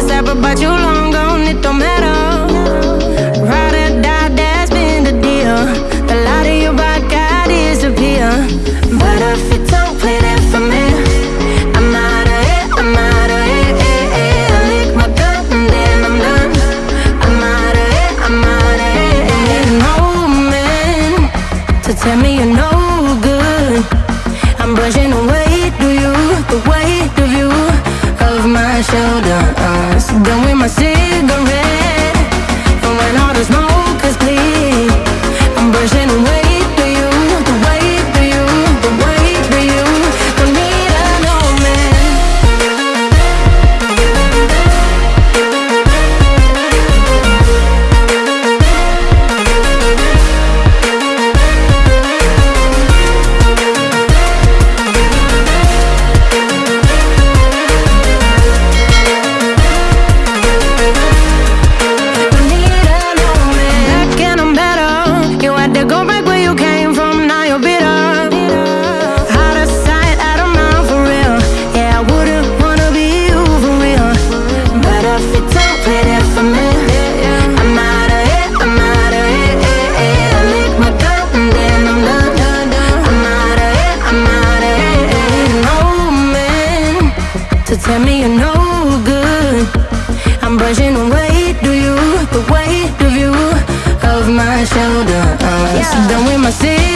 this apple, but you long gone, it don't matter. Ride or die, that's been the deal. The light your. But if you don't play for me, I'm out of I'm out of I lick my and then I'm done. I'm out of I'm out of no man to tell me you're no good. I'm brushing away. Tell me you're no good. I'm brushing away, do you? The weight of you Of my shoulder I'm yeah. done with my city